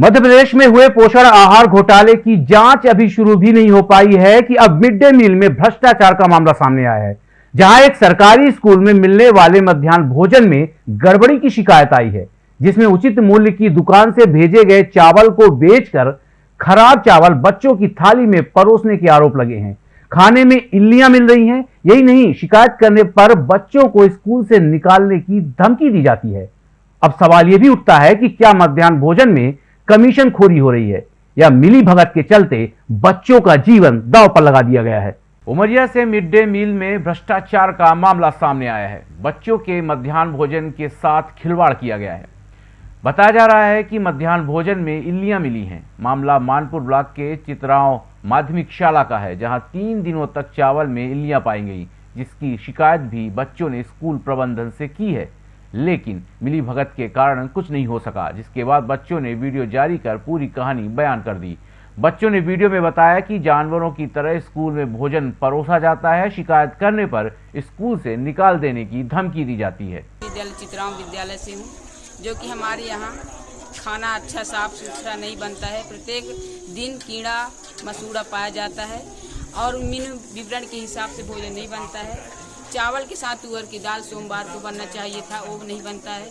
मध्य प्रदेश में हुए पोषण आहार घोटाले की जाँच अभी शुरू भी नहीं हो पाई है कि अब मिड डे मील में भ्रष्टाचार का मामला सामने आया है, जहाँ एक सरकारी स्कूल में मिलने वाले मध्यान्ह भोजन में गड़बड़ी की शिकायत आई है, जिसमें उचित मूल्य की दुकान से भेजे गए चावल को बेचकर खराब चावल बच्चों की थाली में परोसने के आरोप लगे हैं। खाने में इल्लियाँ मिल रही हैं, यही नहीं, शिकायत करने पर बच्चों को स्कूल से निकालने की धमकी दी जाती है। अब सवाल यह भी उठता है कि क्या मध्यान्ह भोजन में कमीशन खोरी हो रही है, या मिली भगत के चलते बच्चों का जीवन दाव पर लगा दिया गया है। उमरिया से मिड डे मील में भ्रष्टाचार का मामला सामने आया है। बच्चों के मध्यान्ह भोजन के साथ खिलवाड़ किया गया है। बताया जा रहा है कि मध्यान्ह भोजन में इल्लियाँ मिली हैं। मामला मानपुर ब्लॉक के चित्राओं माध्यमिक शाला का है, जहाँ तीन दिनों तक चावल में इल्लियाँ पाई गई, जिसकी शिकायत भी बच्चों ने स्कूल प्रबंधन से की है। लेकिन मिली भगत के कारण कुछ नहीं हो सका, जिसके बाद बच्चों ने वीडियो जारी कर पूरी कहानी बयान कर दी। बच्चों ने वीडियो में बताया कि जानवरों की तरह स्कूल में भोजन परोसा जाता है, शिकायत करने पर स्कूल से निकाल देने की धमकी दी जाती है। विद्यालय विद्यालय से हूँ, जो कि हमारे यहाँ खाना अच्छा साफ़ सुथरा नहीं बनता है। प्रत्येक दिन कीड़ा मसूड़ा पाया जाता है और विवरण के हिसाब से भोजन नहीं बनता है। चावल के साथ तुअर की दाल सोमवार को बनना चाहिए था वो नहीं बनता है।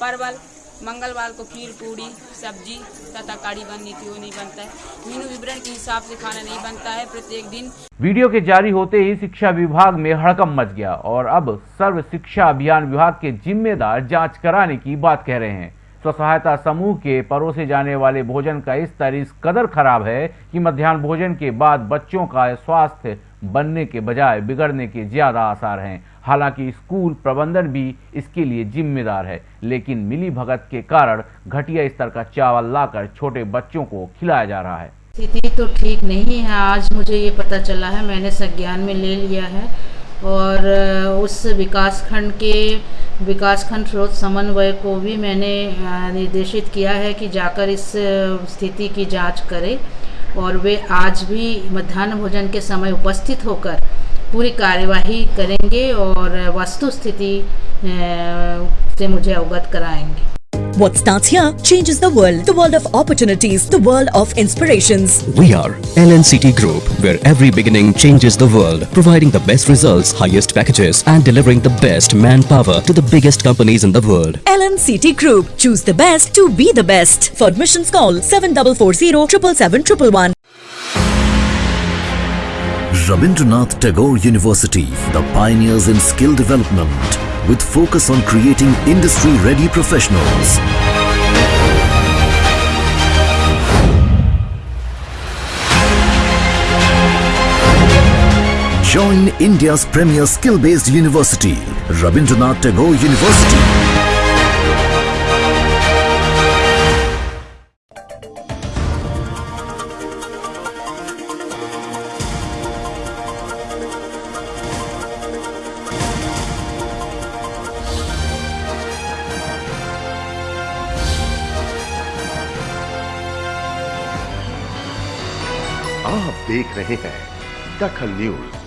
परवल, मंगलवार को खीर, पूड़ी, सब्ज़ी तथा कड़ी बननी थी, वो नहीं बनता है। मीनू विवरण के हिसाब से खाना नहीं बनता है, प्रत्येक दिन। वीडियो के जारी होते ही शिक्षा विभाग में हड़कम मच गया और अब सर्व शिक्षा अभियान विभाग के जिम्मेदार जाँच कराने की बात कह रहे हैं। स्व सहायता समूह के परोसे जाने वाले भोजन का इस कदर खराब है कि मध्यान्ह भोजन के बाद बच्चों का स्वास्थ्य बनने के बजाय बिगड़ने के ज़्यादा आसार हैं। हालाँकि स्कूल प्रबंधन भी इसके लिए जिम्मेदार है, लेकिन मिली भगत के कारण घटिया स्तर का चावल लाकर छोटे बच्चों को खिलाया जा रहा है। स्थिति तो ठीक नहीं है। आज मुझे ये पता चला है, मैंने संज्ञान में ले लिया है और उस विकास खंड के विकास खंड स्रोत समन्वय को भी मैंने निर्देशित किया है कि जाकर इस स्थिति की जाँच करें। और वे आज भी मध्यान्ह भोजन के समय उपस्थित होकर पूरी कार्यवाही करेंगे और वस्तु स्थिति से मुझे अवगत कराएँगे। What starts here changes the world. The world of opportunities. The world of inspirations. We are LNCT Group, where every beginning changes the world. Providing the best results, highest packages and delivering the best manpower to the biggest companies in the world. LNCT Group. Choose the best to be the best. For admissions call 7440 777 Rabindranath Tagore University, the pioneers in skill development with focus on creating industry-ready professionals. Join India's premier skill-based university, Rabindranath Tagore University. आप देख रहे हैं दखल news.